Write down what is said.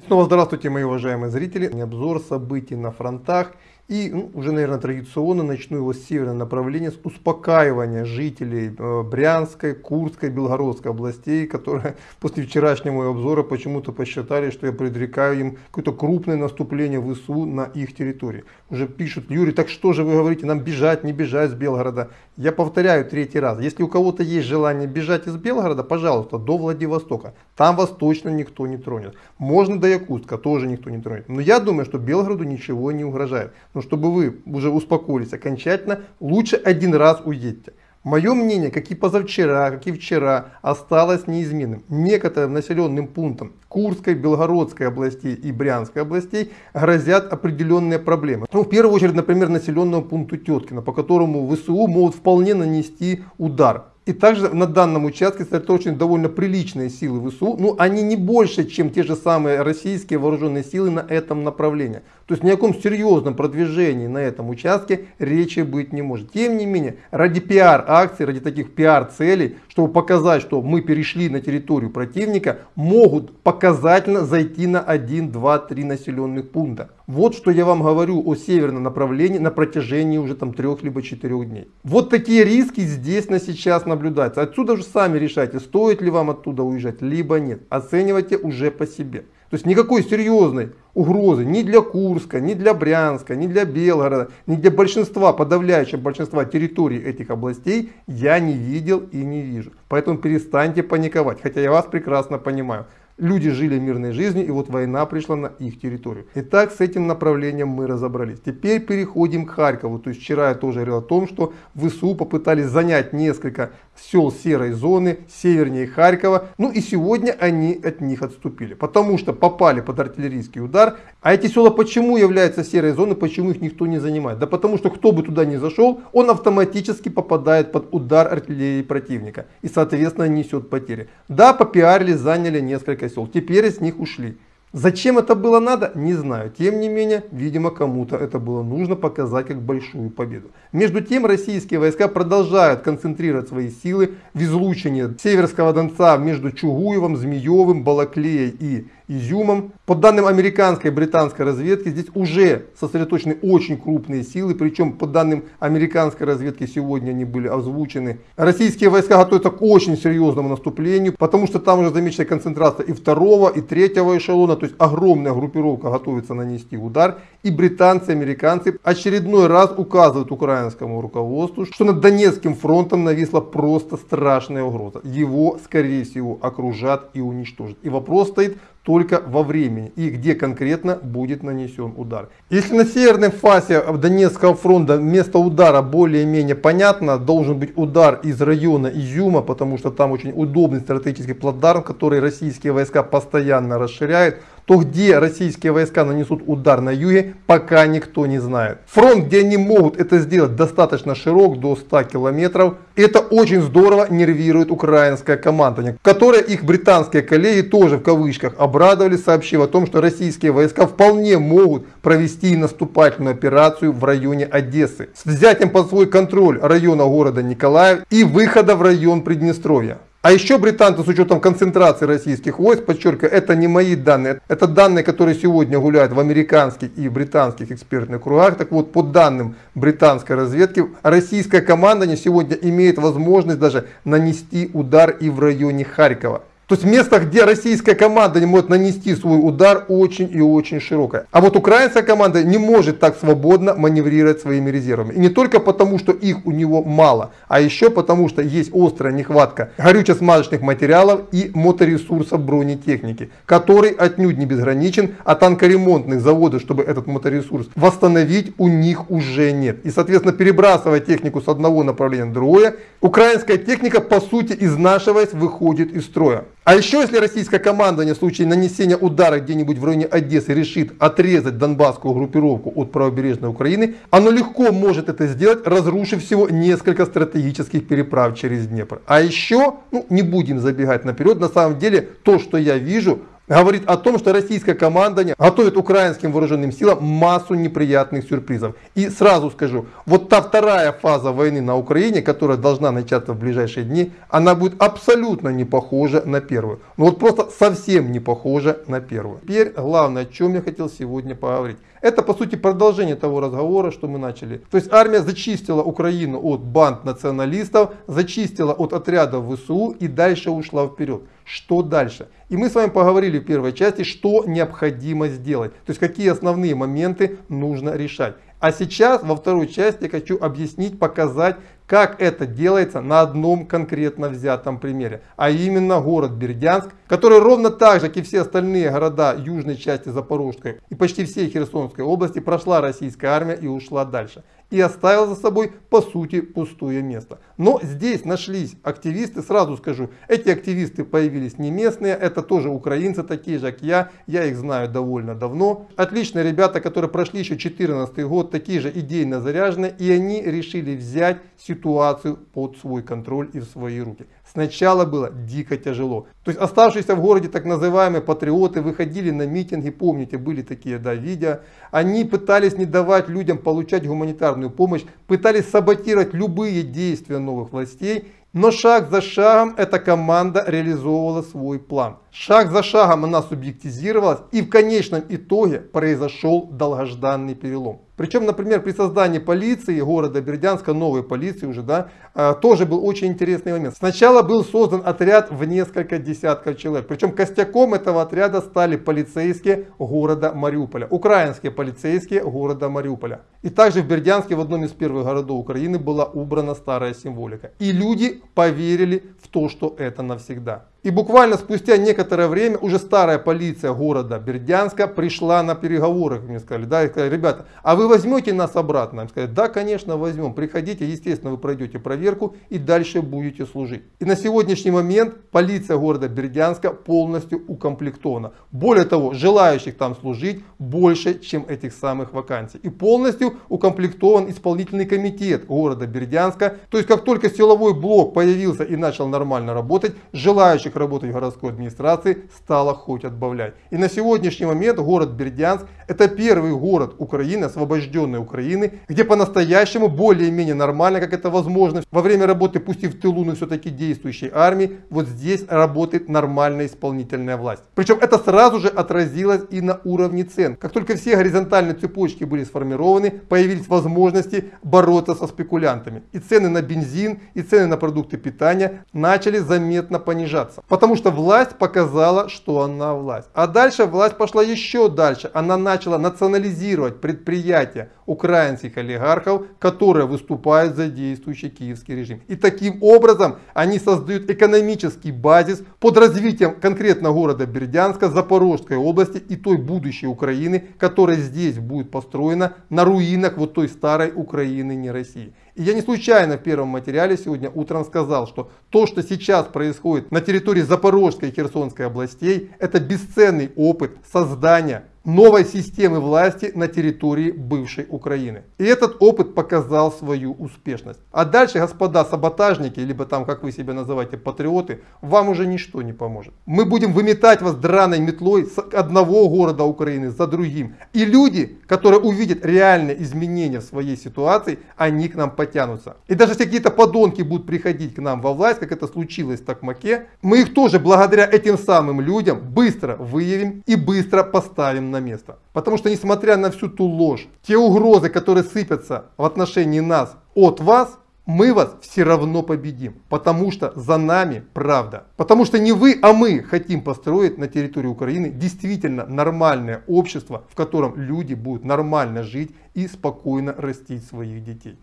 Снова здравствуйте, мои уважаемые зрители. Обзор событий на фронтах. И ну, уже, наверное, традиционно начну его с северного направления, с успокаивания жителей э, Брянской, Курской, Белгородской областей, которые после вчерашнего обзора почему-то посчитали, что я предрекаю им какое-то крупное наступление ВСУ на их территории. Уже пишут, Юрий, так что же вы говорите, нам бежать, не бежать с Белгорода? Я повторяю третий раз, если у кого-то есть желание бежать из Белгорода, пожалуйста, до Владивостока. Там вас точно никто не тронет. Можно до Якутска, тоже никто не тронет. Но я думаю, что Белгороду ничего не угрожает. Но чтобы вы уже успокоились окончательно, лучше один раз уедьте. Мое мнение, как и позавчера, как и вчера, осталось неизменным. Некоторым населенным пунктам Курской, Белгородской областей и Брянской областей грозят определенные проблемы. Ну, в первую очередь, например, населенному пункту Теткина, по которому ВСУ могут вполне нанести удар. И также на данном участке сосредоточены довольно приличные силы ВСУ, но они не больше, чем те же самые российские вооруженные силы на этом направлении. То есть ни о каком серьезном продвижении на этом участке речи быть не может. Тем не менее, ради пиар-акций, ради таких пиар-целей, чтобы показать, что мы перешли на территорию противника, могут показательно зайти на 1, 2, 3 населенных пункта. Вот что я вам говорю о северном направлении на протяжении уже там трех либо четырех дней. Вот такие риски здесь на сейчас наблюдаются. Отсюда же сами решайте, стоит ли вам оттуда уезжать, либо нет. Оценивайте уже по себе. То есть никакой серьезной угрозы ни для Курска, ни для Брянска, ни для Белгорода, ни для большинства, подавляющего большинства территорий этих областей я не видел и не вижу. Поэтому перестаньте паниковать, хотя я вас прекрасно понимаю. Люди жили мирной жизнью, и вот война пришла на их территорию. Итак, с этим направлением мы разобрались. Теперь переходим к Харькову. То есть вчера я тоже говорил о том, что ВСУ попытались занять несколько сел серой зоны севернее Харькова. Ну и сегодня они от них отступили, потому что попали под артиллерийский удар. А эти села почему являются серой зоной, почему их никто не занимает? Да потому что кто бы туда ни зашел, он автоматически попадает под удар артиллерии противника и соответственно несет потери. Да, попиарили, заняли несколько сел, теперь из них ушли. Зачем это было надо, не знаю. Тем не менее, видимо, кому-то это было нужно показать как большую победу. Между тем, российские войска продолжают концентрировать свои силы в излучении Северского Донца между Чугуевым, Змеевым, Балаклеей и Изюмом. По данным американской и британской разведки, здесь уже сосредоточены очень крупные силы, причем по данным американской разведки сегодня они были озвучены. Российские войска готовятся к очень серьезному наступлению, потому что там уже замечена концентрация и второго, и третьего эшелона, то есть огромная группировка готовится нанести удар. И британцы, и американцы очередной раз указывают украинскому руководству, что над Донецким фронтом нависла просто страшная угроза. Его, скорее всего, окружат и уничтожат. И вопрос стоит только во времени и где конкретно будет нанесен удар. Если на северной фасе Донецкого фронта место удара более-менее понятно, должен быть удар из района Изюма, потому что там очень удобный стратегический плацдарм, который российские войска постоянно расширяют, то где российские войска нанесут удар на юге, пока никто не знает. Фронт, где они могут это сделать, достаточно широк, до 100 километров. Это очень здорово нервирует украинское командование, которое их британские коллеги тоже в кавычках обрадовали, сообщив о том, что российские войска вполне могут провести наступательную операцию в районе Одессы с взятием под свой контроль района города Николаев и выхода в район Приднестровья. А еще британцы с учетом концентрации российских войск, подчеркиваю, это не мои данные, это данные, которые сегодня гуляют в американских и британских экспертных кругах. Так вот, по данным британской разведки, российская команда сегодня имеет возможность даже нанести удар и в районе Харькова. То есть место, где российская команда не может нанести свой удар, очень и очень широкое. А вот украинская команда не может так свободно маневрировать своими резервами. И не только потому, что их у него мало, а еще потому, что есть острая нехватка горюче-смазочных материалов и моторесурсов бронетехники, который отнюдь не безграничен, а танкоремонтных заводов, чтобы этот моторесурс восстановить, у них уже нет. И, соответственно, перебрасывая технику с одного направления на другое, украинская техника, по сути, изнашиваясь, выходит из строя. А еще если российское командование в случае нанесения удара где-нибудь в районе Одессы решит отрезать донбасскую группировку от правобережной Украины, оно легко может это сделать, разрушив всего несколько стратегических переправ через Днепр. А еще, ну не будем забегать наперед, на самом деле то, что я вижу, говорит о том, что российское командование готовит украинским вооруженным силам массу неприятных сюрпризов. И сразу скажу, вот та вторая фаза войны на Украине, которая должна начаться в ближайшие дни, она будет абсолютно не похожа на первую. Ну вот просто совсем не похожа на первую. Теперь главное, о чем я хотел сегодня поговорить. Это по сути продолжение того разговора, что мы начали. То есть армия зачистила Украину от банд националистов, зачистила от отрядов ВСУ и дальше ушла вперед. Что дальше? И мы с вами поговорили в первой части, что необходимо сделать. То есть какие основные моменты нужно решать. А сейчас во второй части я хочу объяснить, показать, как это делается на одном конкретно взятом примере. А именно город Бердянск, который ровно так же, как и все остальные города южной части Запорожской и почти всей Херсонской области прошла российская армия и ушла дальше и оставил за собой по сути пустое место. Но здесь нашлись активисты, сразу скажу, эти активисты появились не местные, это тоже украинцы, такие же как я, я их знаю довольно давно. Отличные ребята, которые прошли еще 2014 год, такие же идейно заряженные, и они решили взять ситуацию под свой контроль и в свои руки. Сначала было дико тяжело. То есть оставшиеся в городе так называемые патриоты выходили на митинги, помните, были такие да, видео. Они пытались не давать людям получать гуманитарную помощь, пытались саботировать любые действия новых властей. Но шаг за шагом эта команда реализовывала свой план. Шаг за шагом она субъектизировалась и в конечном итоге произошел долгожданный перелом. Причем, например, при создании полиции города Бердянска, новой полиции уже, да, а, тоже был очень интересный момент. Сначала был создан отряд в несколько десятков человек. Причем костяком этого отряда стали полицейские города Мариуполя. Украинские полицейские города Мариуполя. И также в Бердянске, в одном из первых городов Украины, была убрана старая символика. И люди поверили в то, что это навсегда. И буквально спустя некоторое время уже старая полиция города Бердянска пришла на переговоры, мне сказали, да, и сказали, ребята, а вы возьмете нас обратно? Им сказали, да, конечно, возьмем, приходите, естественно, вы пройдете проверку и дальше будете служить. И на сегодняшний момент полиция города Бердянска полностью укомплектована. Более того, желающих там служить больше, чем этих самых вакансий. И полностью укомплектован исполнительный комитет города Бердянска. То есть, как только силовой блок появился и начал нормально работать, желающих желающих работать в городской администрации стало хоть отбавлять. И на сегодняшний момент город Бердянск это первый город Украины, освобожденной Украины, где по-настоящему более-менее нормально, как это возможно, во время работы, пусть и в тылу, но все-таки действующей армии, вот здесь работает нормальная исполнительная власть. Причем это сразу же отразилось и на уровне цен. Как только все горизонтальные цепочки были сформированы, появились возможности бороться со спекулянтами. И цены на бензин, и цены на продукты питания начали заметно понижаться. Потому что власть показала, что она власть. А дальше власть пошла еще дальше. Она начала национализировать предприятия украинских олигархов, которые выступают за действующий киевский режим. И таким образом они создают экономический базис под развитием конкретно города Бердянска, Запорожской области и той будущей Украины, которая здесь будет построена на руинах вот той старой Украины, не России. И я не случайно в первом материале сегодня утром сказал, что то, что сейчас происходит на территории Запорожской и Херсонской областей, это бесценный опыт создания новой системы власти на территории бывшей Украины. И этот опыт показал свою успешность. А дальше, господа саботажники, либо там, как вы себя называете, патриоты, вам уже ничто не поможет. Мы будем выметать вас драной метлой с одного города Украины за другим. И люди, которые увидят реальные изменения в своей ситуации, они к нам потянутся. И даже если какие-то подонки будут приходить к нам во власть, как это случилось в Токмаке, мы их тоже благодаря этим самым людям быстро выявим и быстро поставим на место. Потому что несмотря на всю ту ложь, те угрозы, которые сыпятся в отношении нас от вас, мы вас все равно победим, потому что за нами правда. Потому что не вы, а мы хотим построить на территории Украины действительно нормальное общество, в котором люди будут нормально жить и спокойно растить своих детей.